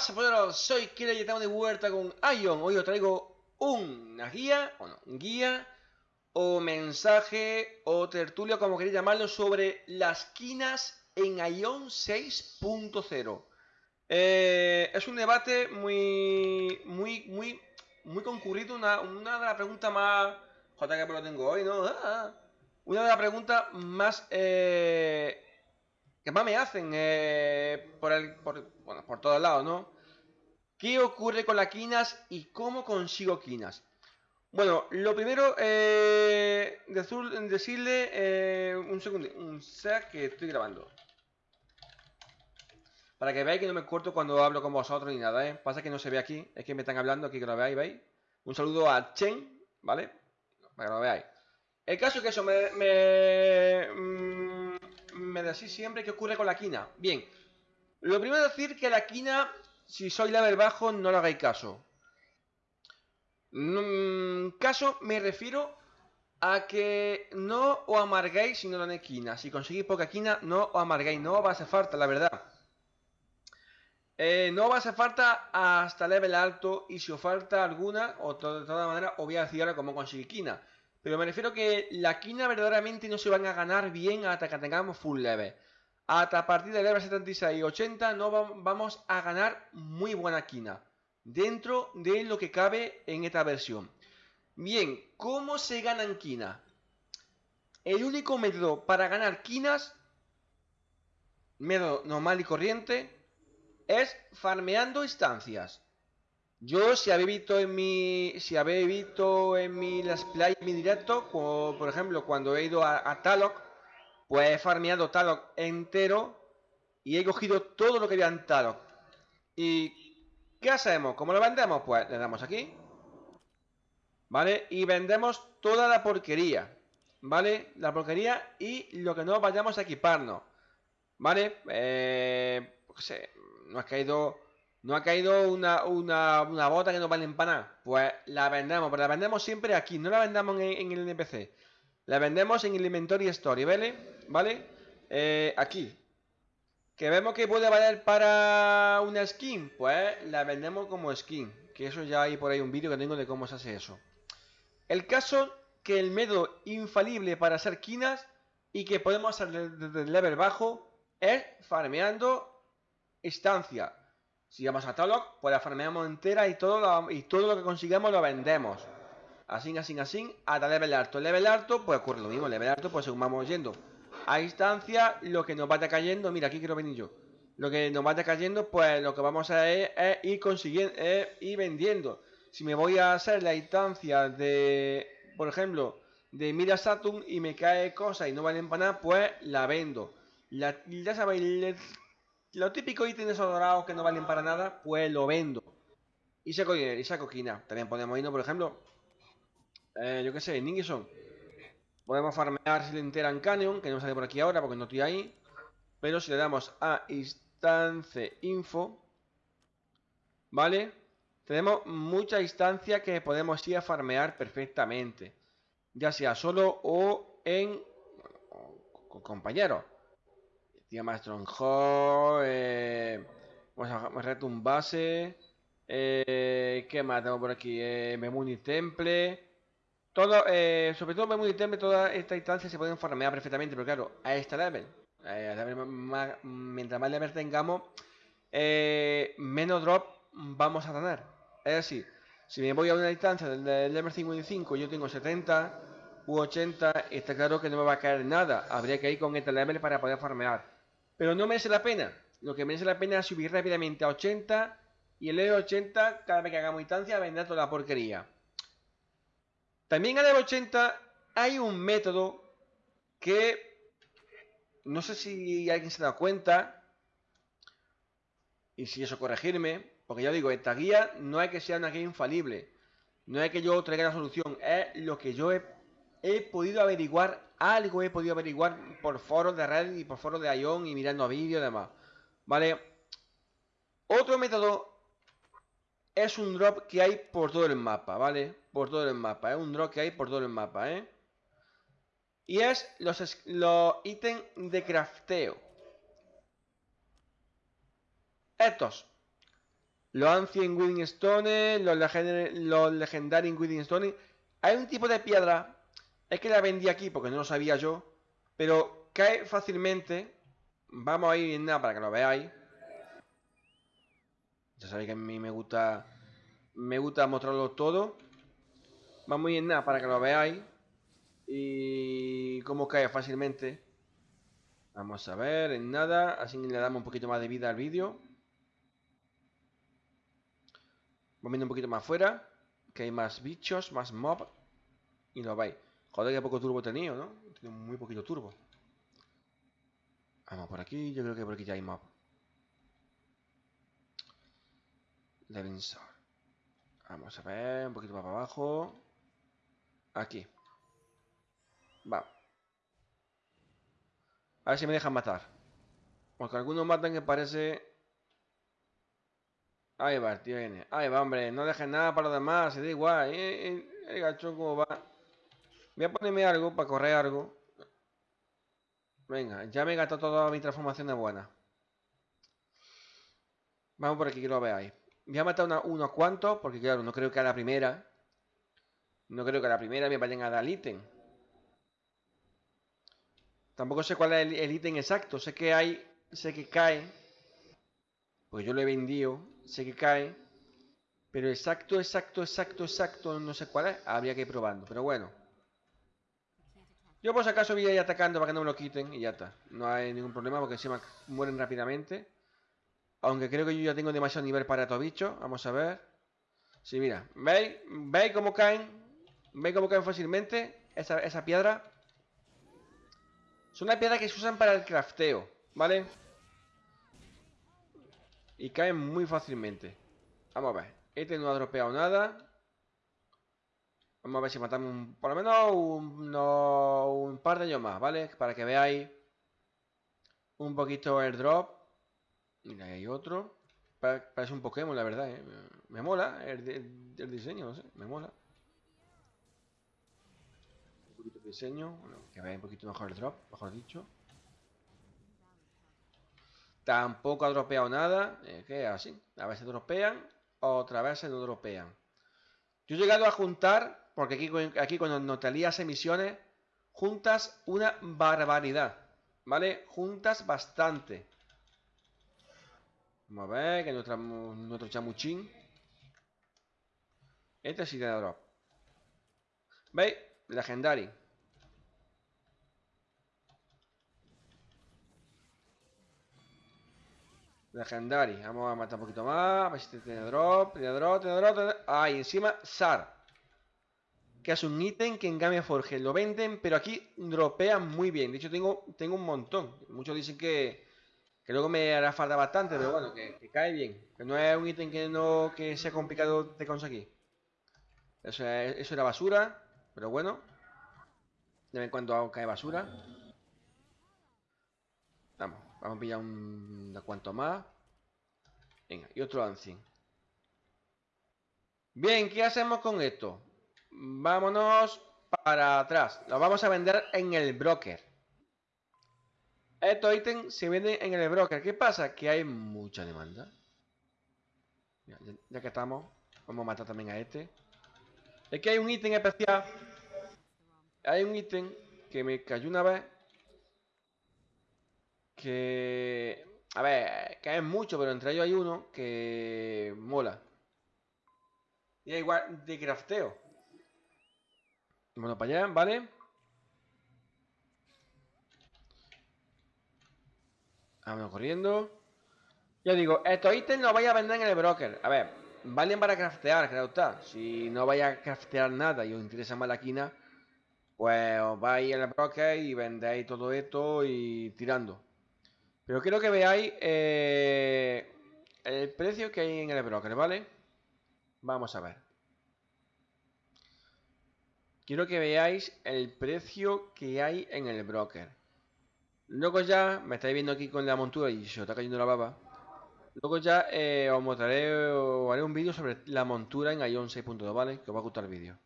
pasa, poderos? Soy Kira y estamos de vuelta con Ion. Hoy os traigo una guía, o no, guía, o mensaje, o tertulia, como queréis llamarlo, sobre las quinas en Ion 6.0. Eh, es un debate muy, muy, muy, muy concurrido, una, de las preguntas más... Joder, que lo tengo hoy, ¿no? Una de las preguntas más... que más me hacen eh, por, el, por, bueno, por todos lados, ¿no? ¿Qué ocurre con las quinas y cómo consigo quinas? Bueno, lo primero, eh, decirle eh, un segundo, un sec que estoy grabando. Para que veáis que no me corto cuando hablo con vosotros ni nada, ¿eh? Pasa que no se ve aquí, es que me están hablando aquí que lo veáis, ¿veis? Un saludo a Chen, ¿vale? Para que lo veáis. El caso es que eso me, me, mm, me decís siempre qué ocurre con la quina. Bien, lo primero es decir que la quina, si soy level bajo, no le hagáis caso. Mm, caso me refiero a que no os amarguéis si no tenéis quina. Si conseguís poca quina, no os amarguéis. No os va a hacer falta, la verdad. Eh, no va a hacer falta hasta level alto y si os falta alguna, o de todas maneras, os voy a decir ahora cómo conseguir quina. Pero me refiero que la quina verdaderamente no se van a ganar bien hasta que tengamos full level. Hasta a partir del level 76 y 80 no vamos a ganar muy buena quina. Dentro de lo que cabe en esta versión. Bien, ¿cómo se ganan quina? El único método para ganar quinas, método normal y corriente, es farmeando instancias. Yo, si habéis visto en mi. Si habéis visto en mi Las Play, en mi directo, por ejemplo, cuando he ido a, a Talok, pues he farmeado Talok entero y he cogido todo lo que había en Talok. ¿Y qué hacemos? ¿Cómo lo vendemos? Pues le damos aquí. ¿Vale? Y vendemos toda la porquería. ¿Vale? La porquería y lo que no vayamos a equiparnos. ¿Vale? Eh, no ha caído no ha caído una, una, bota que no vale para nada. Pues la vendemos, pero la vendemos siempre aquí. No la vendamos en, el NPC. La vendemos en el Inventory Story, ¿vale? ¿Vale? Eh, aquí. Que vemos que puede valer para una skin. Pues la vendemos como skin. Que eso ya hay por ahí un vídeo que tengo de cómo se hace eso. El caso que el método infalible para hacer quinas y que podemos hacer desde el level bajo es farmeando estancia si vamos a Talok, pues la farmeamos entera y todo, lo, y todo lo que consigamos lo vendemos. Así, así, así, hasta level alto. Level alto, pues ocurre lo mismo. Level alto, pues según vamos yendo a instancia, lo que nos vaya cayendo, mira, aquí quiero venir yo. Lo que nos vaya cayendo, pues lo que vamos a hacer es, ir consiguiendo, es vendiendo. Si me voy a hacer la instancia de, por ejemplo, de Mira Saturn y me cae cosas y no valen para nada, pues la vendo. La, ya sabéis, lo típico ítems dorados que no valen para nada, pues lo vendo. Y saco y saco quina. También podemos irnos, por ejemplo, eh, yo qué sé, Ningison. Podemos farmear si le enteran Canyon, que no sale por aquí ahora porque no estoy ahí. Pero si le damos a instance info, ¿vale? Tenemos mucha instancia que podemos ir a farmear perfectamente. Ya sea solo o en con compañeros. Tío Stronghold, eh, vamos a reto un base, eh, ¿qué más tengo por aquí? Eh, Memuni Temple, todo, eh, sobre todo Memuni Temple, todas estas instancias se pueden farmear perfectamente, pero claro, a este level, mientras más level tengamos, menos drop vamos a tener. Es decir, si me voy a una instancia del, level 55 y yo tengo 70 u 80, está claro que no me va a caer nada. Habría que ir con este level para poder farmear. Pero no merece la pena. Lo que merece la pena es subir rápidamente a 80 y el level 80, cada vez que hagamos instancia, vendrá toda la porquería. También a level 80 hay un método que no sé si alguien se da cuenta y si eso corregirme, porque ya digo, esta guía no hay que sea una guía infalible, no hay que yo traiga la solución, es lo que yo he he podido averiguar algo, he podido averiguar por foros de red y por foros de Ion y mirando vídeos y demás. ¿Vale? Otro método es un drop que hay por todo el mapa, ¿vale? Por todo el mapa, es un drop que hay por todo el mapa, ¿eh? Y es los, los ítems de crafteo. Estos. los Ancient Withing Stone, los, los Legendary Withing Stone. Hay un tipo de piedra, es que la vendí aquí porque no lo sabía yo, pero cae fácilmente. Vamos a ir en nada para que lo veáis. Ya sabéis que a mí me gusta me gusta mostrarlo todo. Vamos a ir en nada para que lo veáis. Y cómo cae fácilmente. Vamos a ver, en nada. Así le damos un poquito más de vida al vídeo. Vamos viendo un poquito más fuera. Que hay más bichos, más mob. Y lo veis. Joder, que poco turbo he tenido, ¿no? Tenido muy poquito turbo. Vamos por aquí. Yo creo que por aquí ya hay mob. Levinson. Vamos a ver, un poquito para abajo. Aquí. Va. A ver si me dejan matar. Porque algunos matan que parece... Ahí va, tío viene. Ahí va, hombre. No dejen nada para los demás. Se da igual. Eh, eh, el gachón como va. Voy a ponerme algo para correr algo. Venga, ya me he gastado toda mi transformación de buena. Vamos por aquí que lo veáis. Voy a matar unos cuantos, porque claro, no creo que a la primera. No creo que a la primera me vayan a dar el ítem. Tampoco sé cuál es el, ítem exacto. Sé que hay. Sé que cae. Pues yo lo he vendido. Sé que cae. Pero exacto, exacto, exacto, exacto. No sé cuál es. Habría que ir probando. Pero bueno. Yo por si acaso voy a ir atacando para que no me lo quiten. Y ya está. No hay ningún problema porque se mueren rápidamente. Aunque creo que yo ya tengo demasiado nivel para estos bichos. Vamos a ver. Sí, mira. ¿Veis? ¿Veis cómo caen? ¿Veis cómo caen fácilmente? Esa, esa piedra. Son una piedra que se usan para el crafteo. ¿Vale? Y caen muy fácilmente. Vamos a ver. Este no ha dropeado nada. Vamos a ver si matamos por lo menos un, un par de ellos más, ¿vale? Para que veáis un poquito el drop. Mira, hay otro. Parece un Pokémon, la verdad, ¿eh? Me mola el, diseño, no sé, me mola. Un poquito de diseño, bueno, que vaya un poquito mejor el drop, mejor dicho. Tampoco ha dropeado nada, eh, que así. A veces dropean, otra vez no dropean. Yo he llegado a juntar, porque aquí, aquí cuando no te emisiones, juntas una barbaridad, ¿vale? Juntas bastante. Vamos a ver, que nuestra, nuestro chamuchín. Este sí tiene drop. ¿Veis? Legendary. Legendary. Vamos a matar un poquito más. A ver si tiene drop. Tiene drop, tiene drop. Tiene... Ah, y encima SAR. Que es un ítem que en Game Forge lo venden, pero aquí dropean muy bien. De hecho, tengo, tengo un montón. Muchos dicen que, que luego me hará falta bastante, pero bueno, que, cae bien. Que no es un ítem que no que sea complicado de conseguir. Eso, eso era basura, pero bueno. De vez en cuando cae basura. Vamos, vamos a pillar un de cuanto más. Venga, y otro ancien. Bien, ¿qué hacemos con esto? Vámonos para atrás. Lo vamos a vender en el broker. Estos ítems se venden en el broker. ¿Qué pasa? Que hay mucha demanda. Ya, que estamos, vamos a matar también a este. Es que hay un ítem especial. Hay un ítem que me cayó una vez. Que... A ver, caen mucho, pero entre ellos hay uno que mola. Y igual de crafteo. Bueno, para allá, ¿vale? Vamos corriendo. Yo digo, estos ítems los vais a vender en el broker. A ver, valen para craftear, creo está. Si no vais a craftear nada y os interesa más la quina, pues os vais al broker y vendéis todo esto y tirando. Pero quiero que veáis eh, el precio que hay en el broker, ¿vale? Vamos a ver. Quiero que veáis el precio que hay en el broker. Luego ya, me estáis viendo aquí con la montura y se está cayendo la baba. Luego ya eh, os mostraré o haré un vídeo sobre la montura en Ion 6.2, ¿vale? Que os va a gustar el vídeo.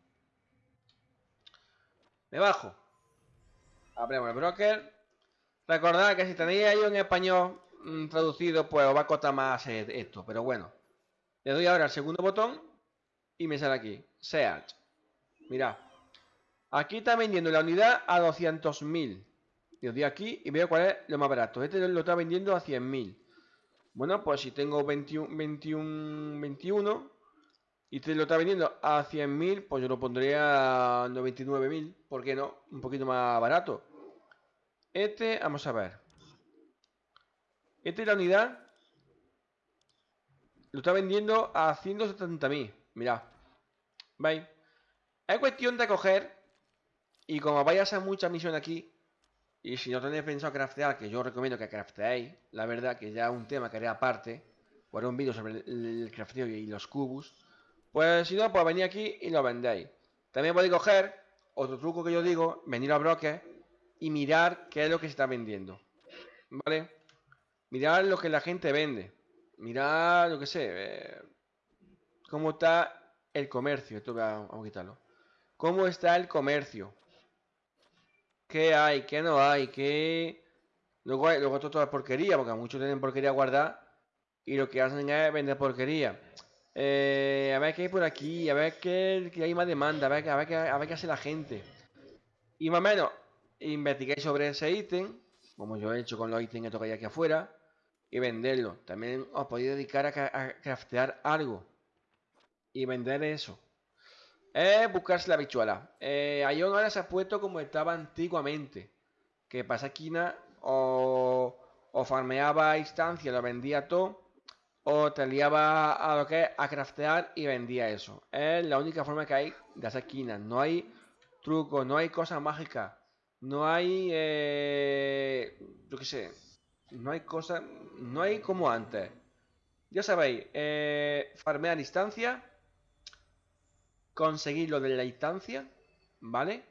Me bajo. Abrimos el broker. Recordad que si tenéis Ion en español mm, traducido, pues os va a costar más esto, pero bueno. Le doy ahora al segundo botón y me sale aquí. Search. Mira. Aquí está vendiendo la unidad a 200.000. Y os doy aquí y veo cuál es lo más barato. Este lo está vendiendo a 100.000. Bueno, pues si tengo 21, 21, 21 y este lo está vendiendo a 100.000, pues yo lo pondría a 99.000. ¿Por qué no? Un poquito más barato. Este, vamos a ver. Esta es la unidad. Lo está vendiendo a 170.000. Mirad. ¿Veis? Es cuestión de coger. Y como vayas a mucha misión aquí. Y si no tenéis pensado craftear, que yo recomiendo que crafteéis. La verdad que ya un tema que haré aparte. Por un vídeo sobre el, crafteo y los cubos. Pues si no, pues venid aquí y lo vendéis. También podéis coger. Otro truco que yo digo. Venir a bloques. Y mirar qué es lo que se está vendiendo. ¿Vale? Mirar lo que la gente vende. Mirar, lo que sé, eh, cómo está el comercio. Esto vamos a quitarlo. ¿Cómo está el comercio? ¿Qué hay? ¿Qué no hay? ¿Qué...? Luego, luego todo es porquería, porque muchos tienen porquería guardada y lo que hacen es vender porquería. Eh, a ver qué hay por aquí, a ver qué, hay más demanda, a ver, qué, a ver qué hace la gente. Y más o menos, investiguéis sobre ese ítem, como yo he hecho con los ítems que hay aquí afuera y venderlo. También os podéis dedicar a, craftear algo y vender eso. Es buscarse la bichuela. Eh, Ion ahora se ha puesto como estaba antiguamente. Que pasa esquina o, o farmeaba instancia, lo vendía todo. O te liaba a lo que es a craftear y vendía eso. Es la única forma que hay de hacer esquinas. No hay trucos, no hay cosas mágicas. No hay... Eh, yo qué sé no hay cosa, no hay como antes. Ya sabéis, eh, farmear instancia, conseguir lo de la instancia, ¿vale?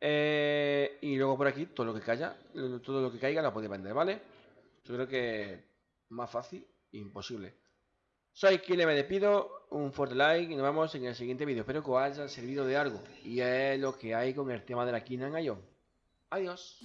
Eh, y luego por aquí todo lo que caiga, todo lo que caiga lo podéis vender, ¿vale? Yo creo que más fácil, imposible. Soy quien me despido, un fuerte like y nos vemos en el siguiente vídeo. Espero que os haya servido de algo. Y es lo que hay con el tema de la Kina en Adiós.